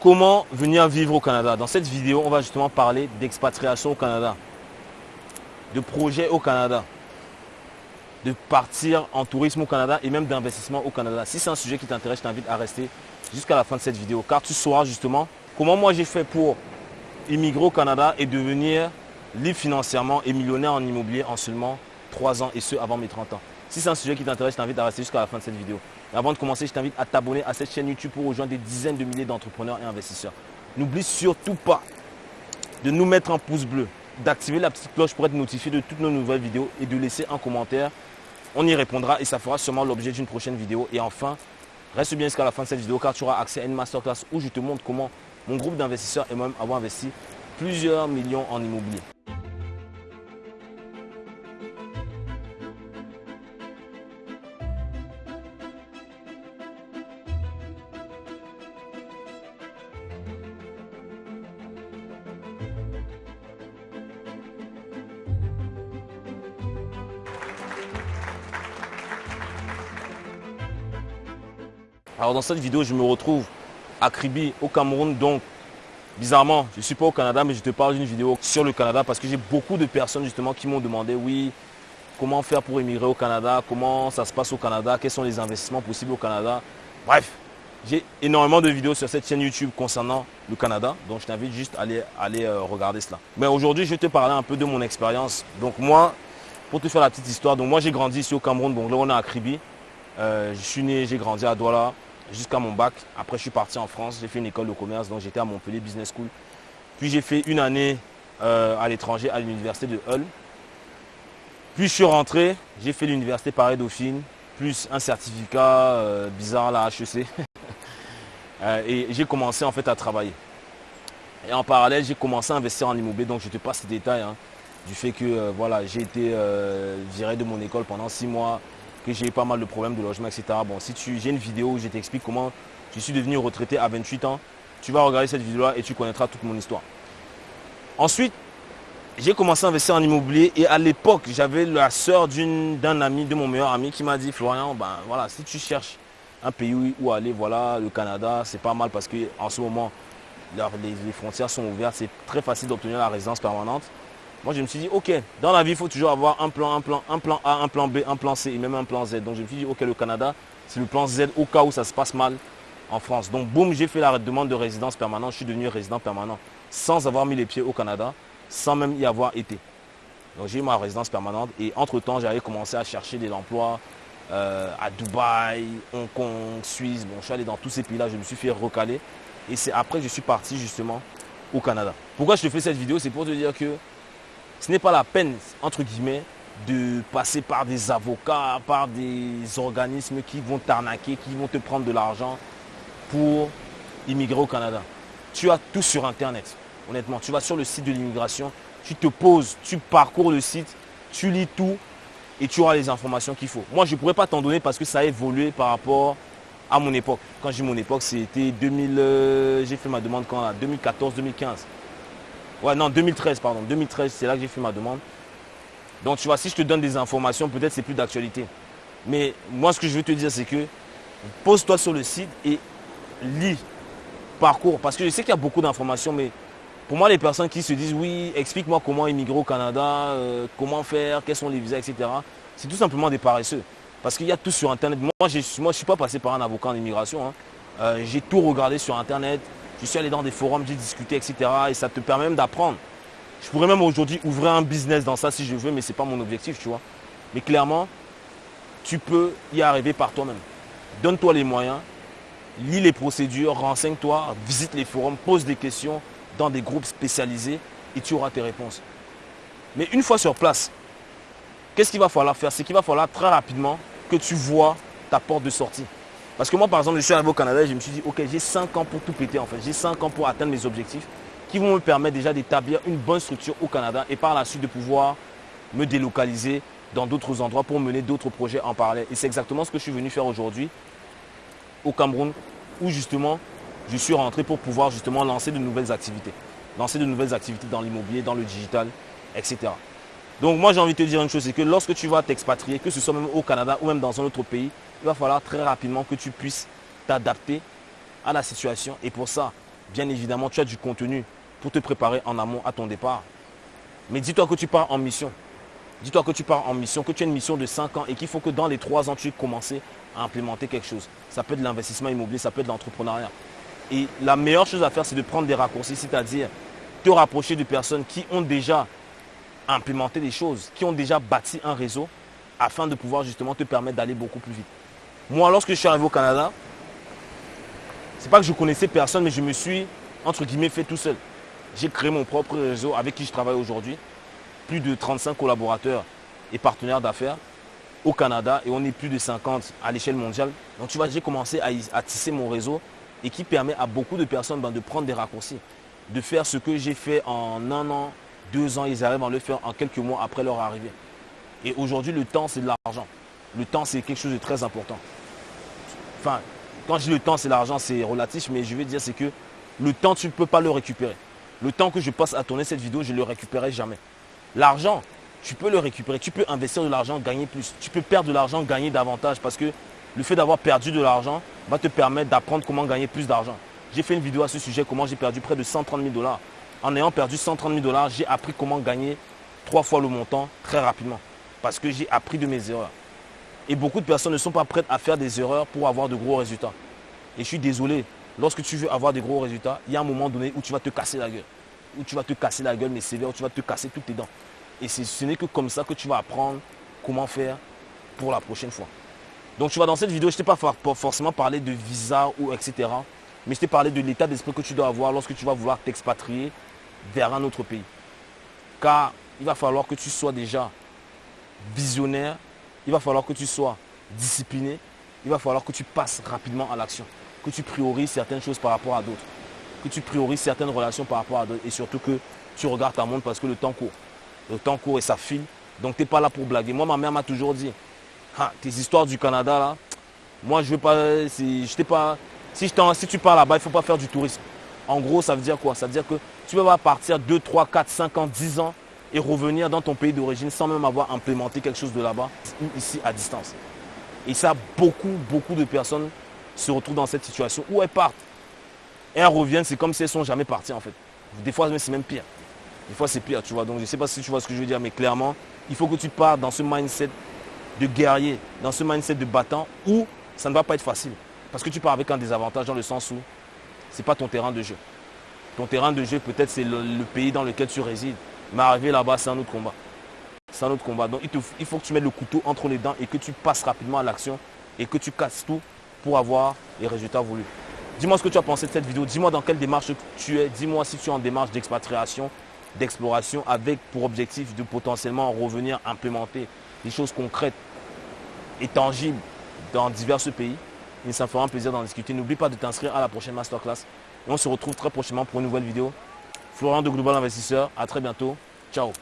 Comment venir vivre au Canada Dans cette vidéo, on va justement parler d'expatriation au Canada, de projets au Canada, de partir en tourisme au Canada et même d'investissement au Canada. Si c'est un sujet qui t'intéresse, je t'invite à rester jusqu'à la fin de cette vidéo car tu sauras justement comment moi j'ai fait pour immigrer au Canada et devenir libre financièrement et millionnaire en immobilier en seulement 3 ans et ce avant mes 30 ans. Si c'est un sujet qui t'intéresse, je t'invite à rester jusqu'à la fin de cette vidéo. Et avant de commencer, je t'invite à t'abonner à cette chaîne YouTube pour rejoindre des dizaines de milliers d'entrepreneurs et investisseurs. N'oublie surtout pas de nous mettre un pouce bleu, d'activer la petite cloche pour être notifié de toutes nos nouvelles vidéos et de laisser un commentaire. On y répondra et ça fera sûrement l'objet d'une prochaine vidéo. Et enfin, reste bien jusqu'à la fin de cette vidéo car tu auras accès à une masterclass où je te montre comment mon groupe d'investisseurs et moi-même avons investi plusieurs millions en immobilier. Alors dans cette vidéo, je me retrouve à Kribi, au Cameroun. Donc, bizarrement, je ne suis pas au Canada, mais je te parle d'une vidéo sur le Canada parce que j'ai beaucoup de personnes justement qui m'ont demandé, oui, comment faire pour émigrer au Canada, comment ça se passe au Canada, quels sont les investissements possibles au Canada. Bref, j'ai énormément de vidéos sur cette chaîne YouTube concernant le Canada, donc je t'invite juste à aller, aller euh, regarder cela. Mais aujourd'hui, je vais te parler un peu de mon expérience. Donc moi, pour te faire la petite histoire, donc moi j'ai grandi ici au Cameroun, donc là on est à Kribi. Euh, je suis né, j'ai grandi à Douala, jusqu'à mon bac. Après, je suis parti en France. J'ai fait une école de commerce, donc j'étais à Montpellier Business School. Puis j'ai fait une année euh, à l'étranger à l'université de Hull. Puis je suis rentré, j'ai fait l'université Paris-Dauphine, plus un certificat euh, bizarre la HEC. Euh, et j'ai commencé en fait à travailler. Et en parallèle, j'ai commencé à investir en immobilier, donc je te passe ces détails hein, du fait que voilà, j'ai été viré de mon école pendant six mois j'ai eu pas mal de problèmes de logement, etc. Bon, si tu, j'ai une vidéo où je t'explique comment je suis devenu retraité à 28 ans, tu vas regarder cette vidéo-là et tu connaîtras toute mon histoire. Ensuite, j'ai commencé à investir en immobilier et à l'époque, j'avais la soeur d'un ami, de mon meilleur ami qui m'a dit, Florian, ben voilà, si tu cherches un pays où aller, voilà, le Canada, c'est pas mal parce qu'en ce moment, les frontières sont ouvertes, c'est très facile d'obtenir la résidence permanente. Moi, je me suis dit, ok, dans la vie, il faut toujours avoir un plan, un plan, un plan A, un plan B, un plan C et même un plan Z. Donc, je me suis dit, ok, le Canada, c'est le plan Z au cas où ça se passe mal en France. Donc, boum, j'ai fait la demande de résidence permanente. Je suis devenu résident permanent sans avoir mis les pieds au Canada, sans même y avoir été. Donc, j'ai eu ma résidence permanente et entre-temps, j'avais commencé à chercher des emplois euh, à Dubaï, Hong Kong, Suisse. Bon, je suis allé dans tous ces pays-là, je me suis fait recaler. Et c'est après que je suis parti justement au Canada. Pourquoi je te fais cette vidéo? C'est pour te dire que ce n'est pas la peine, entre guillemets, de passer par des avocats, par des organismes qui vont t'arnaquer, qui vont te prendre de l'argent pour immigrer au Canada. Tu as tout sur Internet, honnêtement. Tu vas sur le site de l'immigration, tu te poses, tu parcours le site, tu lis tout et tu auras les informations qu'il faut. Moi, je ne pourrais pas t'en donner parce que ça a évolué par rapport à mon époque. Quand j'ai mon époque, c'était 2000, euh, j'ai fait ma demande quand 2014-2015. Ouais, non, 2013, pardon. 2013, c'est là que j'ai fait ma demande. Donc, tu vois, si je te donne des informations, peut-être c'est plus d'actualité. Mais moi, ce que je veux te dire, c'est que pose-toi sur le site et lis, parcours. Parce que je sais qu'il y a beaucoup d'informations, mais pour moi, les personnes qui se disent, oui, explique-moi comment immigrer au Canada, euh, comment faire, quels sont les visas, etc. C'est tout simplement des paresseux. Parce qu'il y a tout sur Internet. Moi, je ne suis pas passé par un avocat en immigration. Hein. Euh, j'ai tout regardé sur Internet. Je suis allé dans des forums, j'ai discuté, etc. Et ça te permet même d'apprendre. Je pourrais même aujourd'hui ouvrir un business dans ça si je veux, mais ce n'est pas mon objectif, tu vois. Mais clairement, tu peux y arriver par toi-même. Donne-toi les moyens, lis les procédures, renseigne-toi, visite les forums, pose des questions dans des groupes spécialisés et tu auras tes réponses. Mais une fois sur place, qu'est-ce qu'il va falloir faire? C'est qu'il va falloir très rapidement que tu vois ta porte de sortie. Parce que moi, par exemple, je suis arrivé au Canada et je me suis dit, ok, j'ai 5 ans pour tout péter en fait. J'ai 5 ans pour atteindre mes objectifs qui vont me permettre déjà d'établir une bonne structure au Canada et par la suite de pouvoir me délocaliser dans d'autres endroits pour mener d'autres projets en parallèle. Et c'est exactement ce que je suis venu faire aujourd'hui au Cameroun où justement je suis rentré pour pouvoir justement lancer de nouvelles activités. Lancer de nouvelles activités dans l'immobilier, dans le digital, etc. Donc moi j'ai envie de te dire une chose, c'est que lorsque tu vas t'expatrier, que ce soit même au Canada ou même dans un autre pays, il va falloir très rapidement que tu puisses t'adapter à la situation. Et pour ça, bien évidemment, tu as du contenu pour te préparer en amont à ton départ. Mais dis-toi que tu pars en mission. Dis-toi que tu pars en mission, que tu as une mission de 5 ans et qu'il faut que dans les 3 ans, tu aies commencé à implémenter quelque chose. Ça peut être l'investissement immobilier, ça peut être l'entrepreneuriat. Et la meilleure chose à faire, c'est de prendre des raccourcis, c'est-à-dire te rapprocher de personnes qui ont déjà implémenté des choses, qui ont déjà bâti un réseau afin de pouvoir justement te permettre d'aller beaucoup plus vite. Moi, lorsque je suis arrivé au Canada, c'est pas que je connaissais personne, mais je me suis, entre guillemets, fait tout seul. J'ai créé mon propre réseau avec qui je travaille aujourd'hui. Plus de 35 collaborateurs et partenaires d'affaires au Canada et on est plus de 50 à l'échelle mondiale. Donc tu vois, j'ai commencé à, tisser mon réseau et qui permet à beaucoup de personnes ben, de prendre des raccourcis, de faire ce que j'ai fait en un an, deux ans, ils arrivent à le faire en quelques mois après leur arrivée. Et aujourd'hui, le temps, c'est de l'argent. Le temps, c'est quelque chose de très important. Enfin, quand je dis le temps, c'est l'argent, c'est relatif, mais je veux dire, c'est que le temps, tu ne peux pas le récupérer. Le temps que je passe à tourner cette vidéo, je ne le récupérerai jamais. L'argent, tu peux le récupérer. Tu peux investir de l'argent, gagner plus. Tu peux perdre de l'argent, gagner davantage parce que le fait d'avoir perdu de l'argent va te permettre d'apprendre comment gagner plus d'argent. J'ai fait une vidéo à ce sujet, comment j'ai perdu près de 130 000 dollars. En ayant perdu 130 000 dollars, j'ai appris comment gagner trois fois le montant très rapidement. Parce que j'ai appris de mes erreurs. Et beaucoup de personnes ne sont pas prêtes à faire des erreurs pour avoir de gros résultats. Et je suis désolé, lorsque tu veux avoir des gros résultats, il y a un moment donné où tu vas te casser la gueule. Où tu vas te casser la gueule, mais sévère, où tu vas te casser toutes tes dents. Et ce n'est que comme ça que tu vas apprendre comment faire pour la prochaine fois. Donc tu vois, dans cette vidéo, je ne t'ai pas forcément parlé de visa ou etc. Mais je t'ai parlé de l'état d'esprit que tu dois avoir lorsque tu vas vouloir t'expatrier vers un autre pays. Car il va falloir que tu sois déjà visionnaire, il va falloir que tu sois discipliné, il va falloir que tu passes rapidement à l'action, que tu priorises certaines choses par rapport à d'autres, que tu priorises certaines relations par rapport à d'autres et surtout que tu regardes ta montre parce que le temps court. Le temps court et ça file. Donc tu n'es pas là pour blaguer. Moi, ma mère m'a toujours dit, ah, tes histoires du Canada là, moi je veux pas, si, je pas, si, si tu pars là-bas, il ne faut pas faire du tourisme. En gros, ça veut dire quoi? Ça veut dire que tu vas pas partir 2, 3, 4, 5 ans, 10 ans et revenir dans ton pays d'origine sans même avoir implémenté quelque chose de là-bas ou ici à distance. Et ça, beaucoup, beaucoup de personnes se retrouvent dans cette situation où elles partent. Et elles reviennent, c'est comme si elles sont jamais parties en fait. Des fois, c'est même pire. Des fois, c'est pire, tu vois. Donc, je ne sais pas si tu vois ce que je veux dire, mais clairement, il faut que tu partes dans ce mindset de guerrier, dans ce mindset de battant où ça ne va pas être facile. Parce que tu pars avec un désavantage dans le sens où ce n'est pas ton terrain de jeu. Ton terrain de jeu, peut-être, c'est le, pays dans lequel tu résides. Mais arriver là-bas, c'est un autre combat. C'est un autre combat. Donc, il, faut que tu mettes le couteau entre les dents et que tu passes rapidement à l'action et que tu casses tout pour avoir les résultats voulus. Dis-moi ce que tu as pensé de cette vidéo. Dis-moi dans quelle démarche tu es. Dis-moi si tu es en démarche d'expatriation, d'exploration avec pour objectif de potentiellement revenir implémenter des choses concrètes et tangibles dans divers pays. Et ça me fera un plaisir d'en discuter. N'oublie pas de t'inscrire à la prochaine masterclass. Et on se retrouve très prochainement pour une nouvelle vidéo. Florent de Global Investisseur. À très bientôt. Ciao.